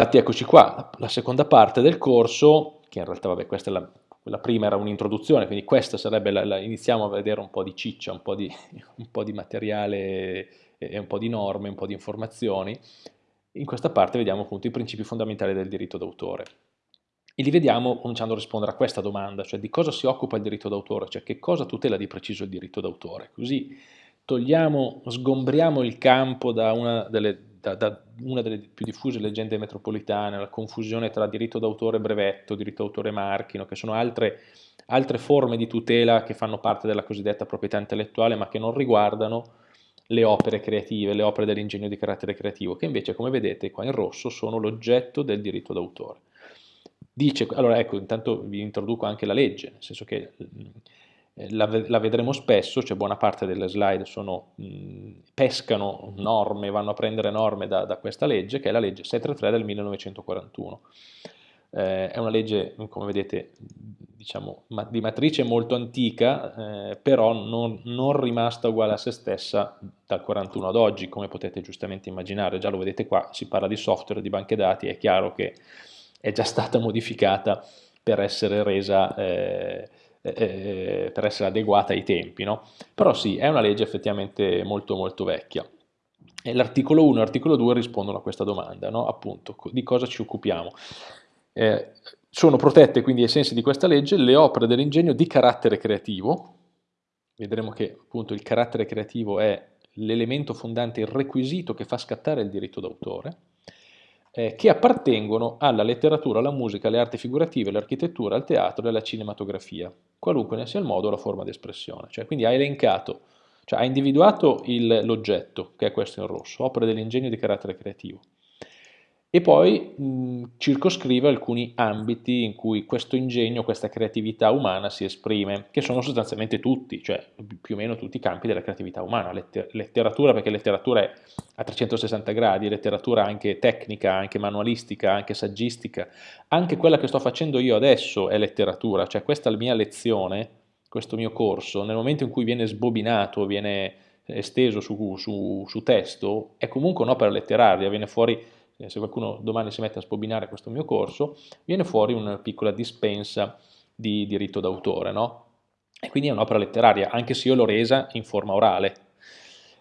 Infatti eccoci qua, la seconda parte del corso, che in realtà vabbè questa è la, la prima era un'introduzione, quindi questa sarebbe, la, la, iniziamo a vedere un po' di ciccia, un po' di, un po' di materiale e un po' di norme, un po' di informazioni. In questa parte vediamo appunto i principi fondamentali del diritto d'autore. E li vediamo cominciando a rispondere a questa domanda, cioè di cosa si occupa il diritto d'autore, cioè che cosa tutela di preciso il diritto d'autore. Così togliamo, sgombriamo il campo da una delle da, da, una delle più diffuse leggende metropolitane, la confusione tra diritto d'autore e brevetto, diritto d'autore marchino, che sono altre, altre, forme di tutela che fanno parte della cosiddetta proprietà intellettuale, ma che non riguardano le opere creative, le opere dell'ingegno di carattere creativo, che invece, come vedete qua in rosso, sono l'oggetto del diritto d'autore. Dice, allora ecco, intanto vi introduco anche la legge, nel senso che la, la, vedremo spesso, cioè buona parte delle slide sono, mh, pescano norme, vanno a prendere norme da, da, questa legge, che è la legge 633 del 1941. Eh, è una legge, come vedete, diciamo, ma, di matrice molto antica, eh, però non, non, rimasta uguale a se stessa dal 41 ad oggi, come potete giustamente immaginare, già lo vedete qua, si parla di software, di banche dati, è chiaro che è già stata modificata per essere resa... Eh, eh, eh, per essere adeguata ai tempi, no? Però sì, è una legge effettivamente molto molto vecchia. L'articolo 1 e l'articolo 2 rispondono a questa domanda, no? appunto, di cosa ci occupiamo. Eh, sono protette quindi ai sensi di questa legge le opere dell'ingegno di carattere creativo, vedremo che appunto il carattere creativo è l'elemento fondante, il requisito che fa scattare il diritto d'autore, eh, che appartengono alla letteratura, alla musica, alle arti figurative, all'architettura, al teatro e alla cinematografia, qualunque ne sia il modo o la forma di espressione. Cioè, quindi ha elencato, cioè ha individuato l'oggetto, che è questo in rosso, opere dell'ingegno di carattere creativo e poi mh, circoscrive alcuni ambiti in cui questo ingegno, questa creatività umana si esprime, che sono sostanzialmente tutti, cioè più o meno tutti i campi della creatività umana, Letter letteratura perché letteratura è a 360 gradi, letteratura anche tecnica, anche manualistica, anche saggistica, anche quella che sto facendo io adesso è letteratura, cioè questa mia lezione, questo mio corso, nel momento in cui viene sbobinato, viene esteso su, su, su testo, è comunque un'opera letteraria, viene fuori se qualcuno domani si mette a spobinare questo mio corso, viene fuori una piccola dispensa di diritto d'autore, no? E quindi è un'opera letteraria, anche se io l'ho resa in forma orale.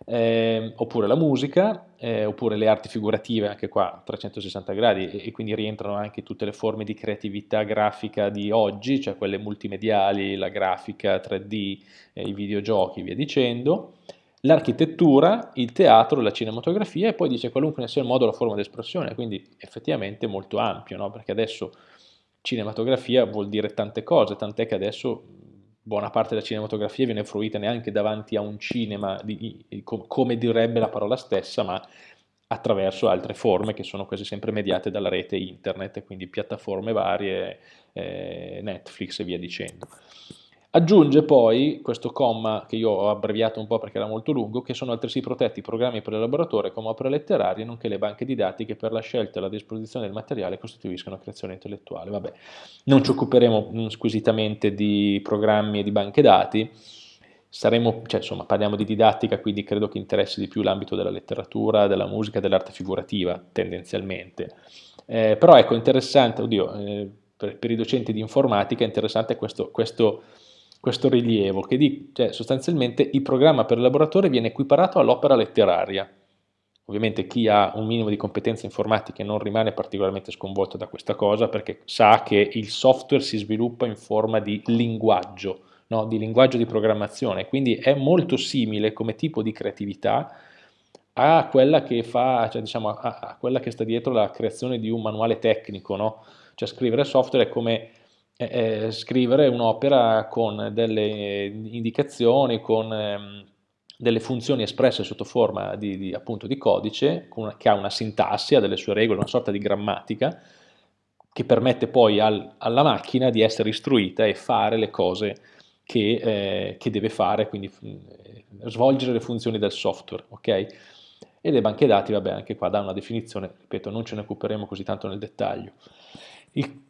Eh, oppure la musica, eh, oppure le arti figurative, anche qua a 360 gradi, e, e, quindi rientrano anche tutte le forme di creatività grafica di oggi, cioè quelle multimediali, la grafica 3D, eh, i videogiochi, via dicendo l'architettura, il teatro, la cinematografia e poi dice qualunque ne sia il modo la forma di espressione, quindi effettivamente molto ampio, no? perché adesso cinematografia vuol dire tante cose, tant'è che adesso buona parte della cinematografia viene fruita neanche davanti a un cinema, di, come direbbe la parola stessa, ma attraverso altre forme che sono quasi sempre mediate dalla rete internet, quindi piattaforme varie, eh, Netflix e via dicendo. Aggiunge poi questo comma, che io ho abbreviato un po' perché era molto lungo, che sono altresì protetti i programmi per l'elaboratore come opere letterarie, nonché le banche didattiche per la scelta e la disposizione del materiale costituiscono creazione intellettuale. Vabbè, non ci occuperemo mm, squisitamente di programmi e di banche dati, saremo, cioè, insomma, parliamo di didattica, quindi credo che interessi di più l'ambito della letteratura, della musica, dell'arte figurativa, tendenzialmente. Eh, però ecco, interessante, oddio, eh, per, per, i docenti di informatica è interessante questo, questo questo rilievo che di, cioè, sostanzialmente il programma per il laboratorio viene equiparato all'opera letteraria. Ovviamente chi ha un minimo di competenze informatiche non rimane particolarmente sconvolto da questa cosa perché sa che il software si sviluppa in forma di linguaggio, no? di linguaggio di programmazione, quindi è molto simile come tipo di creatività a quella che, fa, cioè, diciamo, a, quella che sta dietro la creazione di un manuale tecnico, no? cioè scrivere software è come eh, scrivere un'opera con delle indicazioni, con ehm, delle funzioni espresse sotto forma di, di, appunto, di codice, una, che ha una sintassi, ha delle sue regole, una sorta di grammatica, che permette poi al, alla macchina di essere istruita e fare le cose che, eh, che deve fare, quindi eh, svolgere le funzioni del software, ok? E le banche dati, vabbè, anche qua dà una definizione, ripeto, non ce ne occuperemo così tanto nel dettaglio.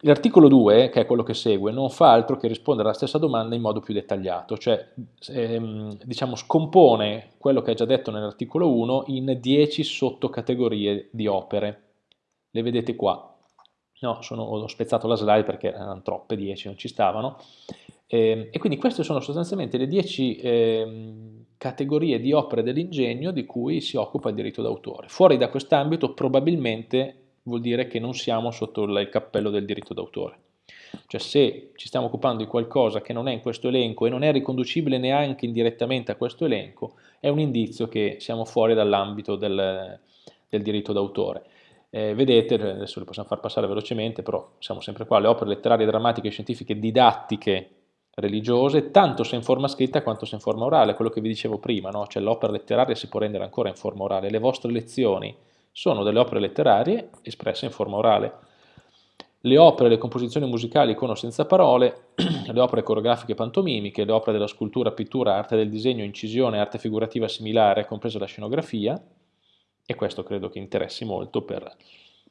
L'articolo 2, che è quello che segue, non fa altro che rispondere alla stessa domanda in modo più dettagliato, cioè ehm, diciamo, scompone quello che è già detto nell'articolo 1 in 10 sottocategorie di opere. le vedete qua. No, sono, ho spezzato la slide perché erano troppe, 10, non ci stavano. Eh, e quindi queste sono sostanzialmente le 10 eh, categorie di opere dell'ingegno di cui si occupa il diritto d'autore. Fuori da quest'ambito probabilmente vuol dire che non siamo sotto il cappello del diritto d'autore. Cioè se ci stiamo occupando di qualcosa che non è in questo elenco e non è riconducibile neanche indirettamente a questo elenco, è un indizio che siamo fuori dall'ambito del, del diritto d'autore. Eh, vedete, adesso le possiamo far passare velocemente, però siamo sempre qua, le opere letterarie, drammatiche, scientifiche, didattiche, religiose, tanto se in forma scritta quanto se in forma orale, quello che vi dicevo prima, no? cioè l'opera letteraria si può rendere ancora in forma orale, le vostre lezioni sono delle opere letterarie espresse in forma orale. Le opere, le composizioni musicali con o senza parole, le opere coreografiche pantomimiche, le opere della scultura, pittura, arte del disegno, incisione, arte figurativa similare, compresa la scenografia, e questo credo che interessi molto per,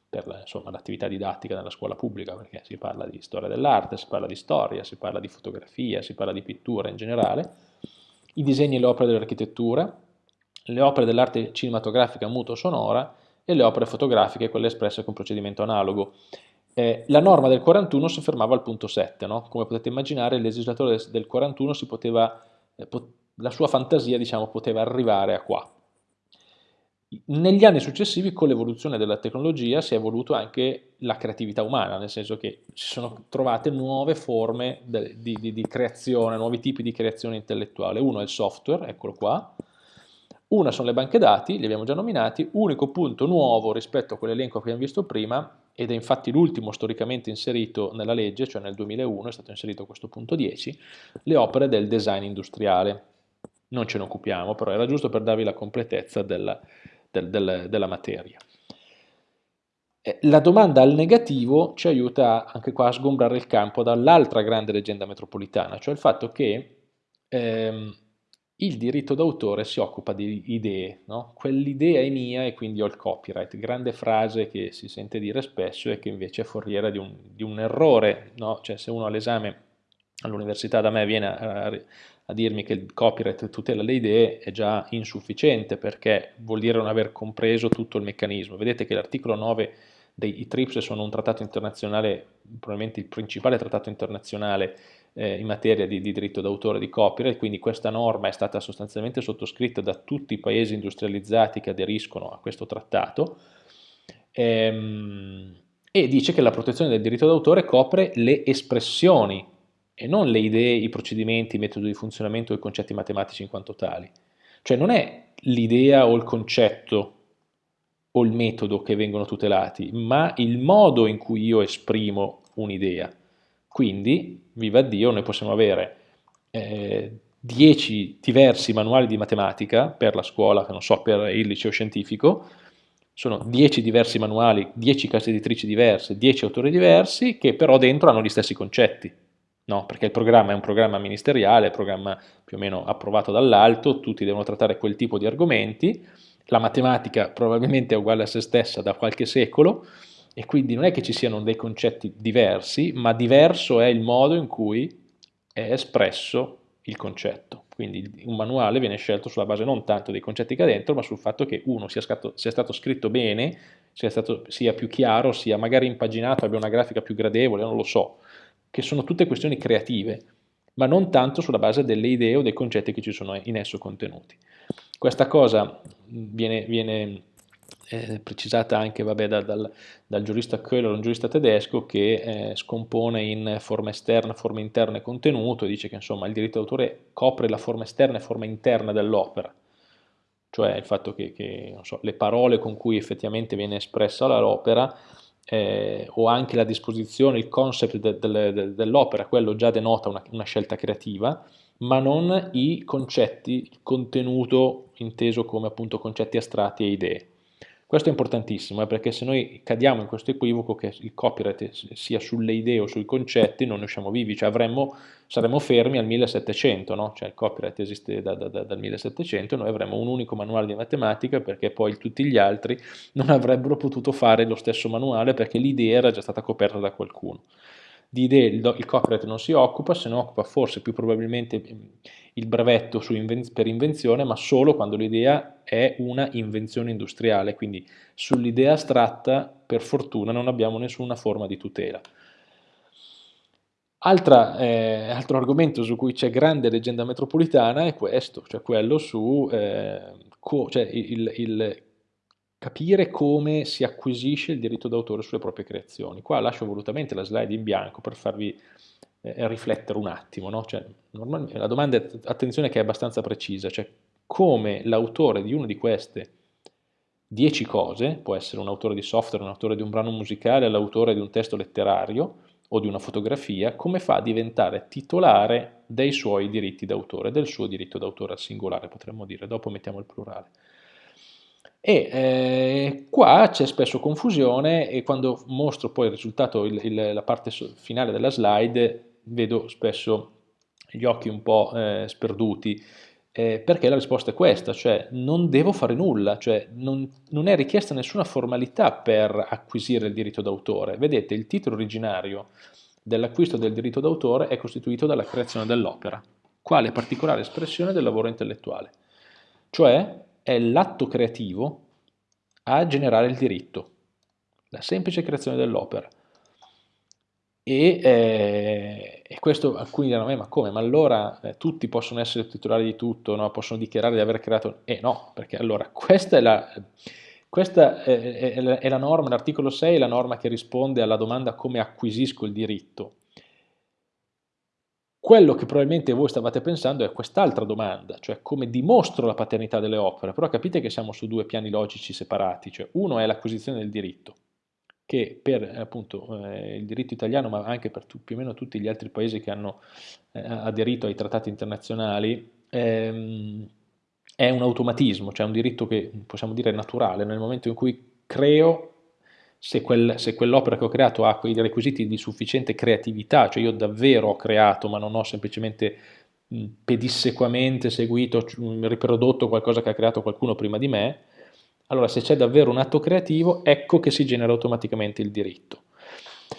per l'attività didattica nella scuola pubblica, perché si parla di storia dell'arte, si parla di storia, si parla di fotografia, si parla di pittura in generale, i disegni e le opere dell'architettura, le opere dell'arte cinematografica muto-sonora e le opere fotografiche, quelle espresse con procedimento analogo. Eh, la norma del 41 si fermava al punto 7, no? come potete immaginare il legislatore del 41 poteva, eh, la sua fantasia diciamo, poteva arrivare a qua, negli anni successivi, con l'evoluzione della tecnologia, si è evoluto anche la creatività umana, nel senso che si sono trovate nuove forme di, di, di creazione, nuovi tipi di creazione intellettuale. Uno è il software, eccolo qua, una sono le banche dati, li abbiamo già nominati, unico punto nuovo rispetto a quell'elenco che abbiamo visto prima, ed è infatti l'ultimo storicamente inserito nella legge, cioè nel 2001 è stato inserito questo punto 10, le opere del design industriale. Non ce ne occupiamo, però era giusto per darvi la completezza della, del, del, della materia. Eh, la domanda al negativo ci aiuta anche qua a sgombrare il campo dall'altra grande leggenda metropolitana, cioè il fatto che ehm, il diritto d'autore si occupa di idee, no? quell'idea è mia e quindi ho il copyright, grande frase che si sente dire spesso e che invece è foriera di un, di un errore, no? cioè se uno all'esame all'università da me viene a, a dirmi che il copyright tutela le idee è già insufficiente perché vuol dire non aver compreso tutto il meccanismo. Vedete che l'articolo 9 dei TRIPS sono un trattato internazionale, probabilmente il principale trattato internazionale eh, in materia di, di diritto d'autore di copyright, quindi questa norma è stata sostanzialmente sottoscritta da tutti i paesi industrializzati che aderiscono a questo trattato ehm, e dice che la protezione del diritto d'autore copre le espressioni e non le idee, i procedimenti, i metodi di funzionamento o i concetti matematici in quanto tali. Cioè non è l'idea o il concetto o il metodo che vengono tutelati, ma il modo in cui io esprimo un'idea. Quindi, viva Dio, noi possiamo avere eh, diversi manuali di matematica per la scuola, che non so, per il liceo scientifico, sono 10 diversi manuali, 10 case editrici diverse, 10 autori diversi, che però dentro hanno gli stessi concetti no? perché il programma è un programma ministeriale, un programma più o meno approvato dall'alto, tutti devono trattare quel tipo di argomenti, la matematica probabilmente è uguale a se stessa da qualche secolo e quindi non è che ci siano dei concetti diversi, ma diverso è il modo in cui è espresso il concetto. Quindi un manuale viene scelto sulla base non tanto dei concetti che ha dentro, ma sul fatto che uno sia, scatto, sia stato scritto bene, sia, stato, sia più chiaro, sia magari impaginato, abbia una grafica più gradevole, non lo so che sono tutte questioni creative, ma non tanto sulla base delle idee o dei concetti che ci sono in esso contenuti. Questa cosa viene, viene eh, precisata anche vabbè, da, dal, dal, giurista Köhler, un giurista tedesco che eh, scompone in forma esterna, forma interna e contenuto dice che insomma, il diritto d'autore copre la forma esterna e forma interna dell'opera, cioè il fatto che, che so, le parole con cui effettivamente viene espressa l'opera eh, o anche la disposizione, il concept de, de, de, dell'opera, quello già denota una, una, scelta creativa, ma non i concetti, il contenuto inteso come appunto concetti astratti e idee. Questo è importantissimo, eh, perché se noi cadiamo in questo equivoco che il copyright sia sulle idee o sui concetti, non ne usciamo vivi, cioè avremmo, saremmo fermi al 1700, no? cioè il copyright esiste da, da, da, dal 1700, noi avremmo un unico manuale di matematica perché poi tutti gli altri non avrebbero potuto fare lo stesso manuale perché l'idea era già stata coperta da qualcuno. Di idee il, il copyright non si occupa, se ne occupa forse più probabilmente il brevetto inven per invenzione, ma solo quando l'idea è una invenzione industriale, quindi sull'idea astratta per fortuna non abbiamo nessuna forma di tutela. Altra, eh, altro argomento su cui c'è grande leggenda metropolitana è questo, cioè quello su eh, cioè il, il, capire come si acquisisce il diritto d'autore sulle proprie creazioni. Qua lascio volutamente la slide in bianco per farvi eh, riflettere un attimo. No? Cioè, la domanda, è, attenzione che è abbastanza precisa, cioè come l'autore di una di queste dieci cose, può essere un autore di software, un autore di un brano musicale, l'autore di un testo letterario, o di una fotografia, come fa a diventare titolare dei suoi diritti d'autore, del suo diritto d'autore al singolare, potremmo dire, dopo mettiamo il plurale. E eh, qua c'è spesso confusione e quando mostro poi il risultato, il, il, la parte finale della slide, vedo spesso gli occhi un po' eh, sperduti, eh, perché la risposta è questa, cioè non devo fare nulla, cioè non, non è richiesta nessuna formalità per acquisire il diritto d'autore. Vedete, il titolo originario dell'acquisto del diritto d'autore è costituito dalla creazione dell'opera, quale particolare espressione del lavoro intellettuale, cioè è l'atto creativo a generare il diritto, la semplice creazione dell'opera. E, eh, e, questo alcuni diranno, eh, ma come? Ma allora eh, tutti possono essere titolari di tutto, no? possono dichiarare di aver creato... Eh no, perché allora questa è la, questa è, è, è la norma, l'articolo 6 è la norma che risponde alla domanda come acquisisco il diritto. Quello che probabilmente voi stavate pensando è quest'altra domanda, cioè come dimostro la paternità delle opere, però capite che siamo su due piani logici separati, cioè uno è l'acquisizione del diritto, che per appunto, eh, il diritto italiano, ma anche per più o meno tutti gli altri paesi che hanno eh, aderito ai trattati internazionali, ehm, è un automatismo, cioè un diritto che possiamo dire naturale, nel momento in cui creo, se, quel, se quell'opera che ho creato ha quei requisiti di sufficiente creatività, cioè io davvero ho creato ma non ho semplicemente pedissequamente seguito, riprodotto qualcosa che ha creato qualcuno prima di me, allora se c'è davvero un atto creativo, ecco che si genera automaticamente il diritto.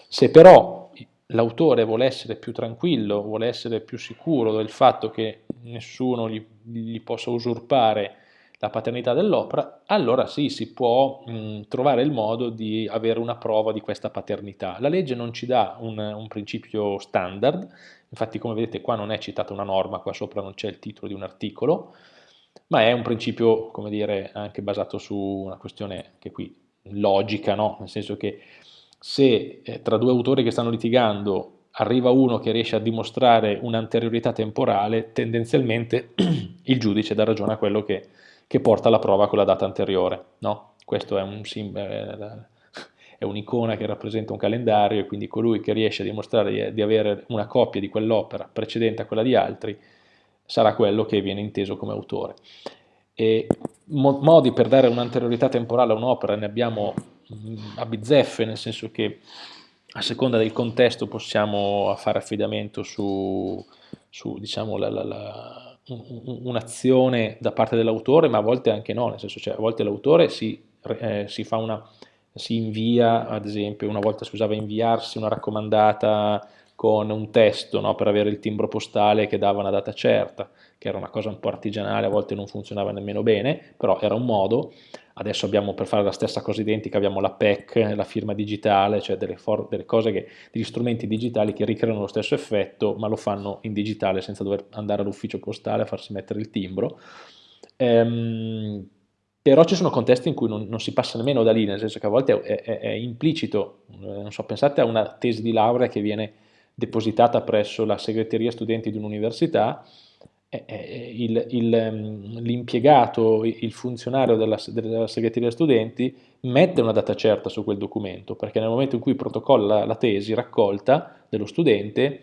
Se però l'autore vuole essere più tranquillo, vuole essere più sicuro del fatto che nessuno gli, gli possa usurpare la paternità dell'opera, allora sì, si può mh, trovare il modo di avere una prova di questa paternità. La legge non ci dà un, un, principio standard, infatti come vedete qua non è citata una norma, qua sopra non c'è il titolo di un articolo, ma è un principio, come dire, anche basato su una questione che qui logica, no? nel senso che se eh, tra due autori che stanno litigando arriva uno che riesce a dimostrare un'anteriorità temporale, tendenzialmente il giudice dà ragione a quello che, che porta la prova con la data anteriore. No? Questo è un simbolo è un'icona che rappresenta un calendario e quindi colui che riesce a dimostrare di, avere una copia di quell'opera precedente a quella di altri sarà quello che viene inteso come autore. E modi per dare un'anteriorità temporale a un'opera ne abbiamo mm, a bizzeffe, nel senso che a seconda del contesto possiamo fare affidamento su, su diciamo, un'azione da parte dell'autore, ma a volte anche no, nel senso cioè a volte l'autore si, eh, si, si invia, ad esempio una volta si usava inviarsi una raccomandata con un testo no, per avere il timbro postale che dava una data certa, che era una cosa un po' artigianale, a volte non funzionava nemmeno bene, però era un modo. Adesso abbiamo per fare la stessa cosa identica, abbiamo la PEC, la firma digitale, cioè delle, delle cose che, degli strumenti digitali che ricreano lo stesso effetto, ma lo fanno in digitale senza dover andare all'ufficio postale a farsi mettere il timbro. Ehm, però ci sono contesti in cui non, non, si passa nemmeno da lì, nel senso che a volte è, è, è implicito, eh, non so, pensate a una tesi di laurea che viene depositata presso la segreteria studenti di un'università, ehm, l'impiegato, il, il, funzionario della, della, segreteria studenti mette una data certa su quel documento, perché nel momento in cui protocolla la tesi raccolta dello studente,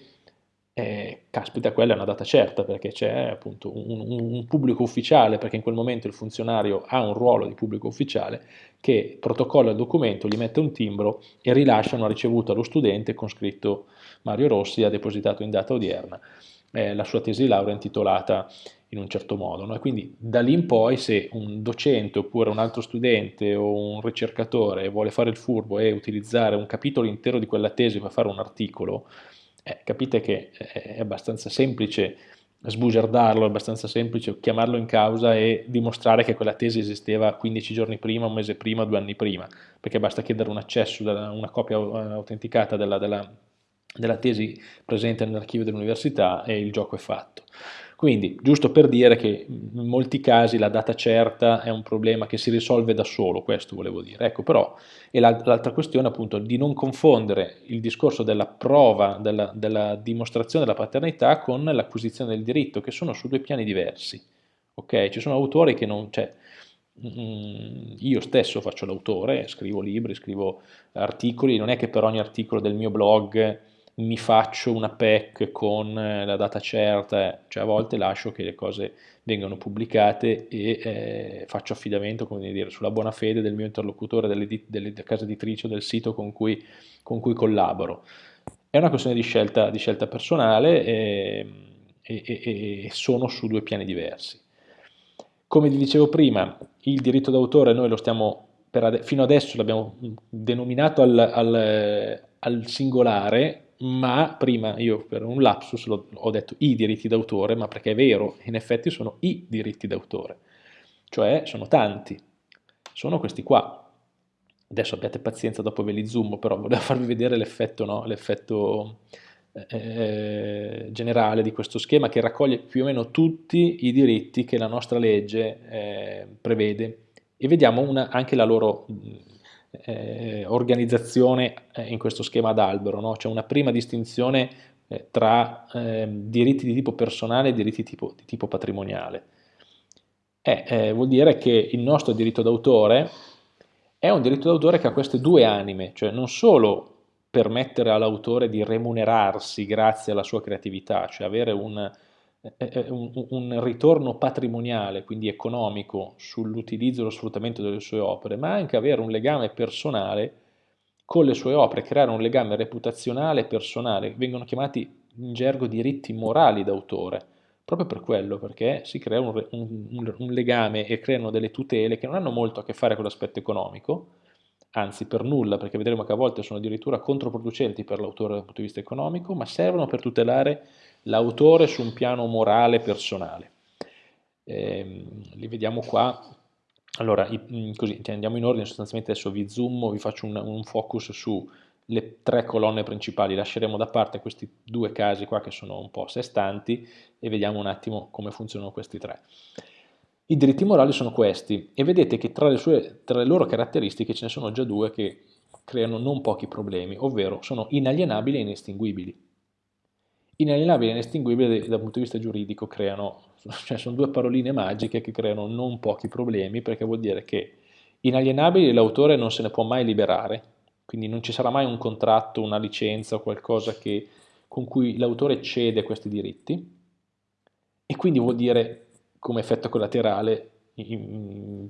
eh, caspita, quella è una data certa, perché c'è appunto un, un, un, pubblico ufficiale, perché in quel momento il funzionario ha un ruolo di pubblico ufficiale, che protocolla il documento, gli mette un timbro e rilascia una ricevuta allo studente con scritto Mario Rossi ha depositato in data odierna eh, la sua tesi di laurea intitolata in un certo modo. No? Quindi da lì in poi se un docente oppure un altro studente o un ricercatore vuole fare il furbo e utilizzare un capitolo intero di quella tesi per fare un articolo, eh, capite che è abbastanza semplice sbugiardarlo, è abbastanza semplice chiamarlo in causa e dimostrare che quella tesi esisteva 15 giorni prima, un mese prima, due anni prima, perché basta chiedere un accesso, una copia eh, autenticata della, della, della tesi presente nell'archivio dell'università e il gioco è fatto. Quindi, giusto per dire che in molti casi la data certa è un problema che si risolve da solo, questo volevo dire. Ecco, però, e l'altra questione appunto di non confondere il discorso della prova, della, della dimostrazione della paternità con l'acquisizione del diritto, che sono su due piani diversi. Ok? Ci sono autori che non... Cioè, mm, io stesso faccio l'autore, scrivo libri, scrivo articoli, non è che per ogni articolo del mio blog mi faccio una PEC con eh, la data certa, eh, cioè a volte lascio che le cose vengano pubblicate e eh, faccio affidamento dire, sulla buona fede del mio interlocutore, delle, delle casa editrice o del sito con cui, con cui, collaboro. È una questione di scelta, di scelta personale e, e, e, e sono su due piani diversi. Come vi dicevo prima, il diritto d'autore noi lo stiamo, ade fino adesso l'abbiamo denominato al, al, al singolare, ma prima io per un lapsus ho detto i diritti d'autore, ma perché è vero, in effetti sono i diritti d'autore, cioè sono tanti, sono questi qua. Adesso abbiate pazienza, dopo ve li zoom, però volevo farvi vedere l'effetto no? eh, generale di questo schema che raccoglie più o meno tutti i diritti che la nostra legge eh, prevede e vediamo una, anche la loro eh, organizzazione eh, in questo schema ad albero, no? c'è una prima distinzione eh, tra ehm, diritti di tipo personale e diritti tipo, di tipo patrimoniale. Eh, vuol dire che il nostro diritto d'autore è un diritto d'autore che ha queste due anime, cioè non solo permettere all'autore di remunerarsi grazie alla sua creatività, cioè avere un, un, ritorno patrimoniale, quindi economico, sull'utilizzo e lo sfruttamento delle sue opere, ma anche avere un legame personale con le sue opere, creare un legame reputazionale e personale, vengono chiamati in gergo diritti morali d'autore, proprio per quello, perché si crea un, un, un, legame e creano delle tutele che non hanno molto a che fare con l'aspetto economico, anzi per nulla, perché vedremo che a volte sono addirittura controproducenti per l'autore dal punto di vista economico, ma servono per tutelare l'autore su un piano morale personale. Eh, li vediamo qua. Allora, i, così, andiamo in ordine, sostanzialmente adesso vi zoom, vi faccio un, un focus sulle tre colonne principali, lasceremo da parte questi due casi qua che sono un po' a sé stanti e vediamo un attimo come funzionano questi tre. I diritti morali sono questi e vedete che tra le, sue, tra le loro caratteristiche ce ne sono già due che creano non pochi problemi, ovvero sono inalienabili e inestinguibili inalienabile e inestinguibile dal punto di vista giuridico creano, cioè sono due paroline magiche che creano non pochi problemi perché vuol dire che inalienabile l'autore non se ne può mai liberare, quindi non ci sarà mai un contratto, una licenza o qualcosa che, con cui l'autore cede questi diritti e quindi vuol dire come effetto collaterale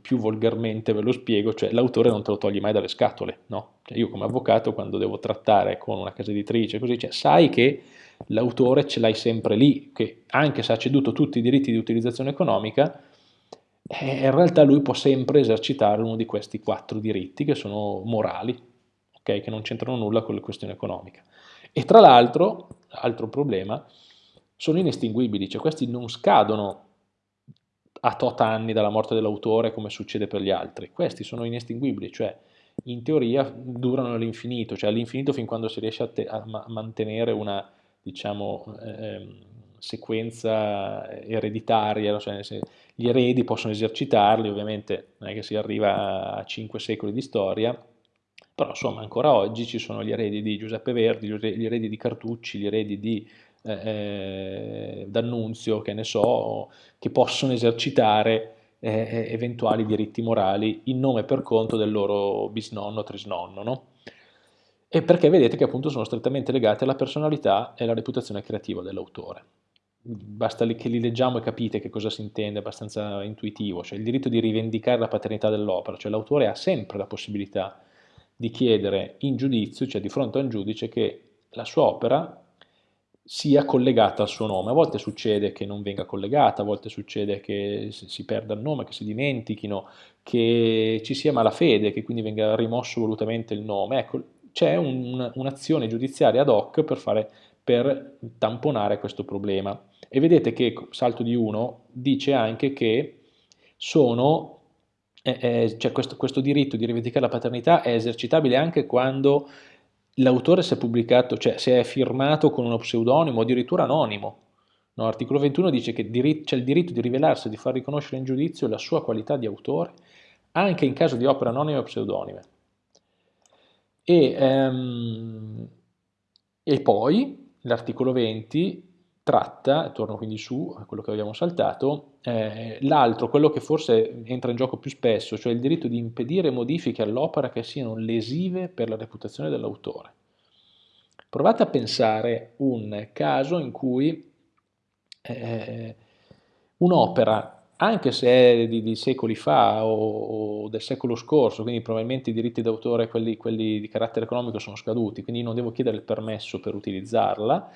più volgarmente ve lo spiego, cioè l'autore non te lo togli mai dalle scatole, no? Cioè io come avvocato quando devo trattare con una casa editrice così, cioè, sai che l'autore ce l'hai sempre lì, che anche se ha ceduto tutti i diritti di utilizzazione economica, eh, in realtà lui può sempre esercitare uno di questi quattro diritti che sono morali, okay? che non c'entrano nulla con le questioni economiche. E tra l'altro, altro problema, sono inestinguibili, cioè questi non scadono a tot anni dalla morte dell'autore come succede per gli altri, questi sono inestinguibili, cioè in teoria durano all'infinito, cioè all'infinito fin quando si riesce a, a ma mantenere una diciamo, eh, sequenza ereditaria, cioè gli eredi possono esercitarli, ovviamente non è che si arriva a cinque secoli di storia, però insomma ancora oggi ci sono gli eredi di Giuseppe Verdi, gli eredi di Cartucci, gli eredi di eh, eh D'Annunzio, che ne so, che possono esercitare eh, eh, eventuali diritti morali in nome e per conto del loro bisnonno o trisnonno, no? E perché vedete che appunto sono strettamente legate alla personalità e alla reputazione creativa dell'autore. Basta che li leggiamo e capite che cosa si intende, è abbastanza intuitivo, cioè il diritto di rivendicare la paternità dell'opera, cioè l'autore ha sempre la possibilità di chiedere in giudizio, cioè di fronte a un giudice, che la sua opera sia collegata al suo nome. A volte succede che non venga collegata, a volte succede che si perda il nome, che si dimentichino, che ci sia malafede, che quindi venga rimosso volutamente il nome. Ecco, c'è un, un'azione giudiziaria ad hoc per, fare, per tamponare questo problema. E vedete che salto di 1 dice anche che sono, eh, eh, cioè questo, questo diritto di rivendicare la paternità è esercitabile anche quando l'autore si è pubblicato, cioè si è firmato con uno pseudonimo addirittura anonimo. No, l'articolo 21 dice che c'è il diritto di rivelarsi e di far riconoscere in giudizio la sua qualità di autore anche in caso di opere anonime o pseudonime. E, um, e poi l'articolo 20 tratta, torno quindi su a quello che abbiamo saltato, eh, l'altro, quello che forse entra in gioco più spesso, cioè il diritto di impedire modifiche all'opera che siano lesive per la reputazione dell'autore. Provate a pensare un caso in cui eh, un'opera, anche se è di, di secoli fa o, o, del secolo scorso, quindi probabilmente i diritti d'autore, quelli, quelli di carattere economico, sono scaduti, quindi non devo chiedere il permesso per utilizzarla,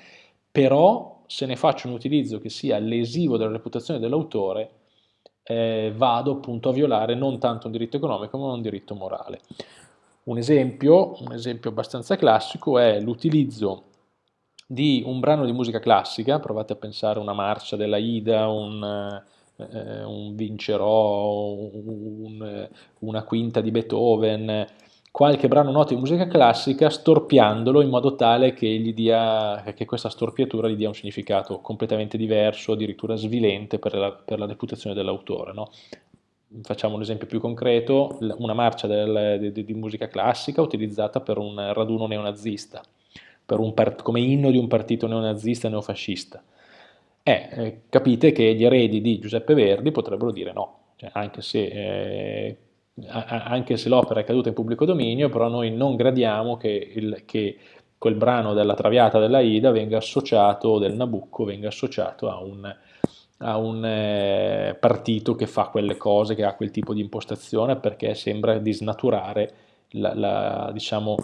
però se ne faccio un utilizzo che sia lesivo della reputazione dell'autore, eh, vado appunto a violare non tanto un diritto economico ma un diritto morale. Un esempio, un esempio abbastanza classico è l'utilizzo di un brano di musica classica, provate a pensare a una marcia della Ida, un, eh, un Vincerò, un, una quinta di Beethoven, qualche brano noto di musica classica storpiandolo in modo tale che, dia, che, questa storpiatura gli dia un significato completamente diverso, addirittura svilente per la, per la reputazione dell'autore. No? Facciamo un esempio più concreto, una marcia del, di, di, musica classica utilizzata per un raduno neonazista, un come inno di un partito neonazista e neofascista. Eh, eh, capite che gli eredi di Giuseppe Verdi potrebbero dire no, cioè, anche se... Eh, se l'opera è caduta in pubblico dominio, però noi non gradiamo che, il, che quel brano della Traviata della Ida venga associato, del Nabucco, venga associato a un, a un eh, partito che fa quelle cose, che ha quel tipo di impostazione, perché sembra di snaturare la, la, diciamo,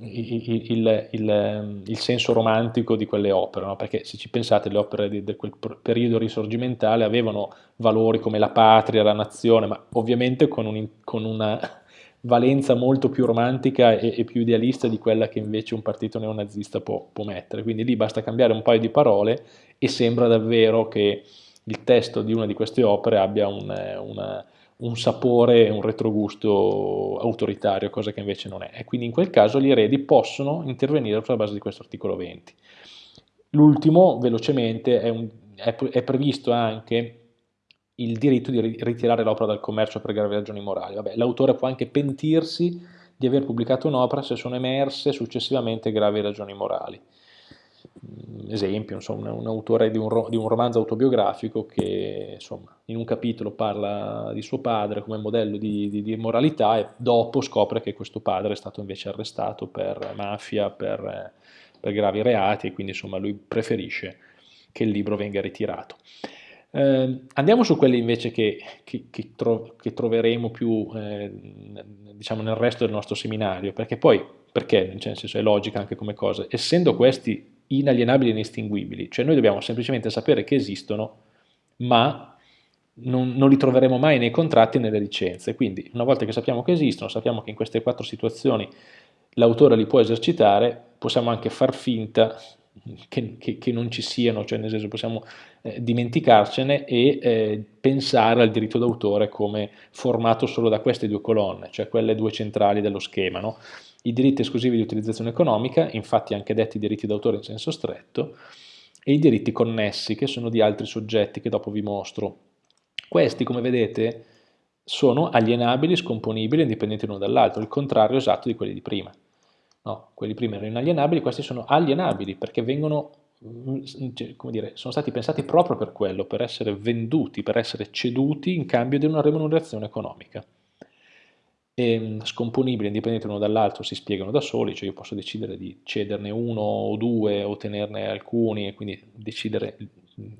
il, il, il, il, senso romantico di quelle opere, no? perché se ci pensate le opere di, di, quel periodo risorgimentale avevano valori come la patria, la nazione, ma ovviamente con, un, con una valenza molto più romantica e, e, più idealista di quella che invece un partito neonazista può, può mettere, quindi lì basta cambiare un paio di parole e sembra davvero che il testo di una di queste opere abbia un, una un sapore un retrogusto autoritario, cosa che invece non è. E quindi in quel caso gli eredi possono intervenire sulla base di questo articolo 20. L'ultimo, velocemente, è, un, è, è, previsto anche il diritto di ritirare l'opera dal commercio per gravi ragioni morali. L'autore può anche pentirsi di aver pubblicato un'opera se sono emerse successivamente gravi ragioni morali esempio, insomma, un autore di un, di un, romanzo autobiografico che insomma, in un capitolo parla di suo padre come modello di, di, di, moralità e dopo scopre che questo padre è stato invece arrestato per mafia, per, per gravi reati e quindi insomma, lui preferisce che il libro venga ritirato. Eh, andiamo su quelli invece che, che, che, tro che troveremo più eh, diciamo nel resto del nostro seminario, perché poi, perché, cioè, nel senso è logica anche come cosa, essendo questi inalienabili e inestinguibili, cioè noi dobbiamo semplicemente sapere che esistono, ma non, non, li troveremo mai nei contratti e nelle licenze, quindi una volta che sappiamo che esistono, sappiamo che in queste quattro situazioni l'autore li può esercitare, possiamo anche far finta che, che, che non ci siano, cioè nel senso possiamo eh, dimenticarcene e eh, pensare al diritto d'autore come formato solo da queste due colonne, cioè quelle due centrali dello schema, no? I diritti esclusivi di utilizzazione economica, infatti anche detti diritti d'autore in senso stretto, e i diritti connessi, che sono di altri soggetti che dopo vi mostro. Questi, come vedete, sono alienabili, scomponibili, indipendenti l'uno dall'altro, il contrario esatto di quelli di prima. No, quelli prima erano inalienabili, questi sono alienabili perché vengono, mm, cioè, come dire, sono stati pensati proprio per quello, per essere venduti, per essere ceduti in cambio di una remunerazione economica e ehm, scomponibili, indipendenti l'uno dall'altro, si spiegano da soli, cioè io posso decidere di cederne uno o due o tenerne alcuni e quindi decidere mm,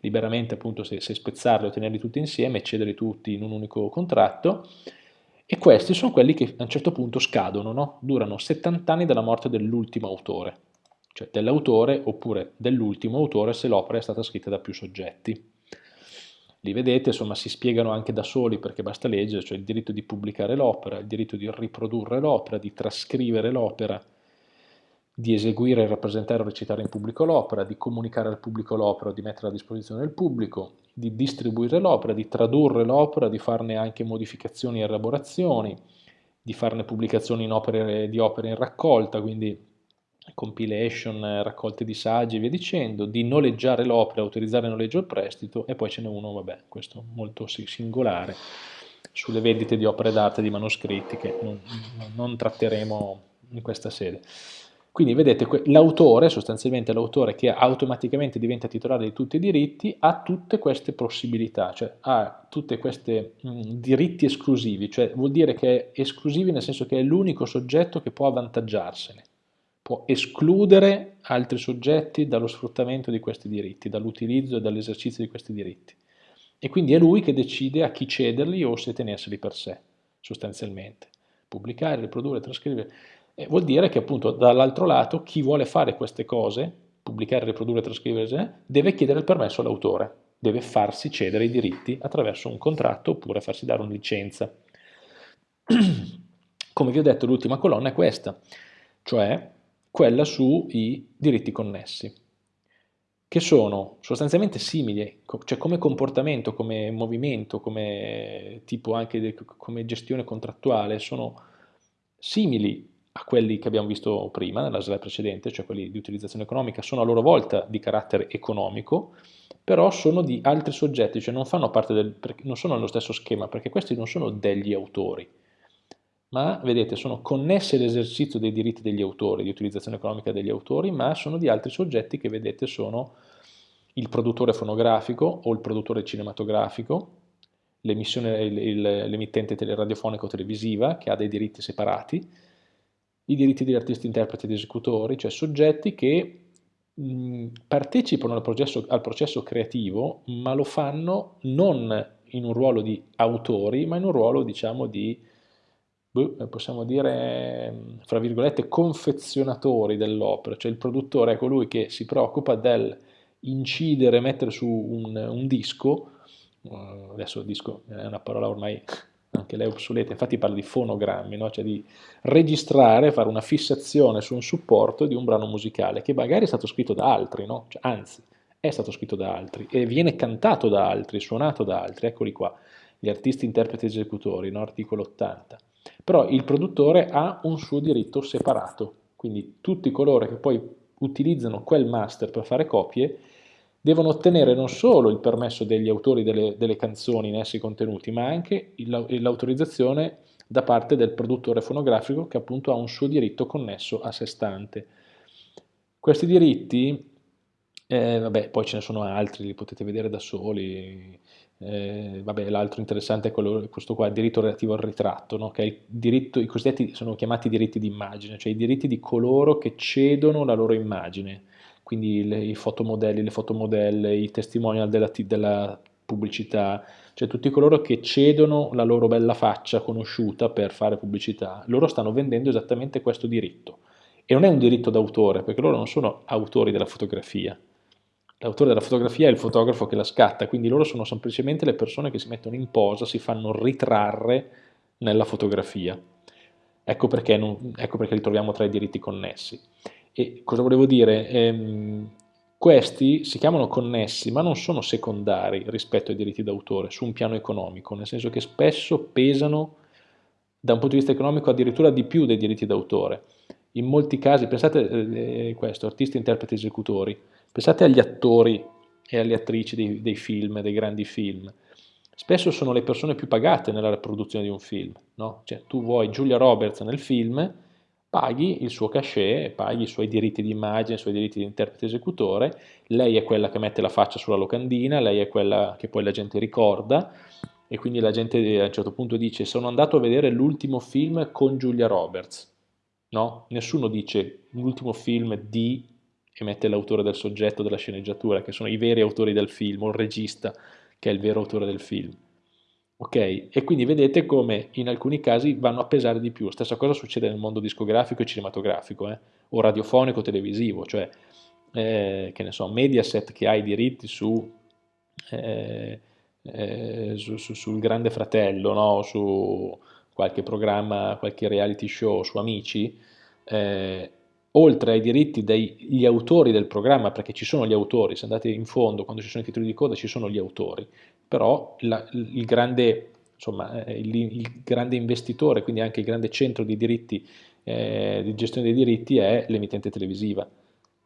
liberamente appunto se, se spezzarli o tenerli tutti insieme e cederli tutti in un unico contratto e questi sono quelli che a un certo punto scadono, no? durano 70 anni dalla morte dell'ultimo autore. cioè dell'autore oppure dell'ultimo autore se l'opera è stata scritta da più soggetti. Li vedete, insomma, si spiegano anche da soli perché basta leggere, cioè il diritto di pubblicare l'opera, il diritto di riprodurre l'opera, di trascrivere l'opera, di eseguire, rappresentare o recitare in pubblico l'opera, di comunicare al pubblico l'opera, di mettere a disposizione del pubblico, di distribuire l'opera, di tradurre l'opera, di farne anche modificazioni e elaborazioni, di farne pubblicazioni opere, di opere in raccolta, quindi compilation, raccolte di saggi e via dicendo, di noleggiare l'opera, autorizzare il noleggio al prestito e poi ce n'è uno, vabbè, questo molto singolare, sulle vendite di opere d'arte di manoscritti che non, non tratteremo in questa sede. Quindi vedete, l'autore, sostanzialmente l'autore che automaticamente diventa titolare di tutti i diritti, ha tutte queste possibilità, cioè ha tutti questi diritti esclusivi, cioè vuol dire che è esclusivi nel senso che è l'unico soggetto che può avvantaggiarsene può escludere altri soggetti dallo sfruttamento di questi diritti, dall'utilizzo e dall'esercizio di questi diritti. E quindi è lui che decide a chi cederli o se tenerseli per sé, sostanzialmente. Pubblicare, riprodurre, trascrivere. E vuol dire che appunto dall'altro lato chi vuole fare queste cose, pubblicare, riprodurre, trascrivere, deve chiedere il permesso all'autore, deve farsi cedere i diritti attraverso un contratto oppure farsi dare una licenza. Come vi ho detto l'ultima colonna è questa, cioè quella sui diritti connessi, che sono sostanzialmente simili, cioè come comportamento, come movimento, come tipo anche come gestione contrattuale, sono simili a quelli che abbiamo visto prima, nella slide precedente, cioè quelli di utilizzazione economica, sono a loro volta di carattere economico, però sono di altri soggetti, cioè non del, non sono nello stesso schema, perché questi non sono degli autori, ma vedete sono connessi all'esercizio dei diritti degli autori, di utilizzazione economica degli autori, ma sono di altri soggetti che vedete sono il produttore fonografico o il produttore cinematografico, l'emittente radiofonica o televisiva che ha dei diritti separati, i diritti degli artisti, interpreti ed esecutori, cioè soggetti che mh, partecipano al processo, al processo creativo, ma lo fanno non in un ruolo di autori, ma in un ruolo diciamo di possiamo dire, fra virgolette, confezionatori dell'opera, cioè il produttore è colui che si preoccupa del incidere, mettere su un, un disco, uh, adesso disco è una parola ormai anche lei obsoleta, infatti parla di fonogrammi, no? cioè di registrare, fare una fissazione su un supporto di un brano musicale che magari è stato scritto da altri, no? cioè, anzi è stato scritto da altri e viene cantato da altri, suonato da altri, eccoli qua, gli artisti, interpreti, esecutori, no? articolo 80 però il produttore ha un suo diritto separato, quindi tutti coloro che poi utilizzano quel master per fare copie devono ottenere non solo il permesso degli autori delle, delle canzoni in essi contenuti, ma anche l'autorizzazione da parte del produttore fonografico che appunto ha un suo diritto connesso a sé stante. Questi diritti, eh, vabbè, poi ce ne sono altri, li potete vedere da soli, eh, l'altro interessante è quello, questo qua, il diritto relativo al ritratto, no? che diritto, i cosiddetti sono chiamati diritti di immagine, cioè i diritti di coloro che cedono la loro immagine, quindi le, i fotomodelli, le fotomodelle, i testimonial della, della pubblicità, cioè tutti coloro che cedono la loro bella faccia conosciuta per fare pubblicità, loro stanno vendendo esattamente questo diritto. E non è un diritto d'autore, perché loro non sono autori della fotografia, L'autore della fotografia è il fotografo che la scatta, quindi loro sono semplicemente le persone che si mettono in posa, si fanno ritrarre nella fotografia. Ecco perché, non, ecco perché li troviamo tra i diritti connessi. E cosa volevo dire? Ehm, questi si chiamano connessi, ma non sono secondari rispetto ai diritti d'autore su un piano economico, nel senso che spesso pesano da un punto di vista economico addirittura di più dei diritti d'autore. In molti casi, pensate a eh, questo, artisti, interpreti, esecutori, Pensate agli attori e alle attrici dei, dei, film, dei grandi film. Spesso sono le persone più pagate nella produzione di un film. No? Cioè, tu vuoi Giulia Roberts nel film, paghi il suo cachet, paghi i suoi diritti di immagine, i suoi diritti di interprete esecutore, lei è quella che mette la faccia sulla locandina, lei è quella che poi la gente ricorda e quindi la gente a un certo punto dice sono andato a vedere l'ultimo film con Giulia Roberts. No? Nessuno dice l'ultimo film di che mette l'autore del soggetto della sceneggiatura, che sono i veri autori del film, o il regista, che è il vero autore del film. Ok? E quindi vedete come in alcuni casi vanno a pesare di più. Stessa cosa succede nel mondo discografico e cinematografico. Eh? o radiofonico televisivo, cioè eh, che ne so, Mediaset che ha i diritti su, eh, eh, su, su sul Grande Fratello, no? su qualche programma, qualche reality show su Amici, eh, oltre ai diritti degli autori del programma, perché ci sono gli autori, se andate in fondo, quando ci sono i titoli di coda ci sono gli autori, però la, il, grande, insomma, eh, il, il, grande, investitore, quindi anche il grande centro di diritti, eh, di gestione dei diritti è l'emittente televisiva,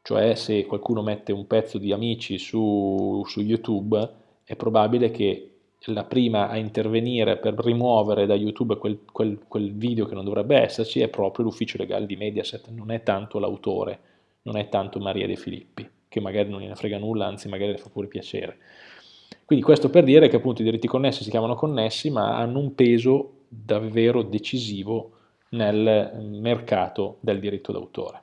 cioè se qualcuno mette un pezzo di Amici su, su YouTube è probabile che la prima a intervenire per rimuovere da YouTube quel, quel, quel, video che non dovrebbe esserci è proprio l'ufficio legale di Mediaset, non è tanto l'autore, non è tanto Maria De Filippi, che magari non gliene frega nulla, anzi magari le fa pure piacere. Quindi questo per dire che appunto i diritti connessi si chiamano connessi, ma hanno un peso davvero decisivo nel mercato del diritto d'autore.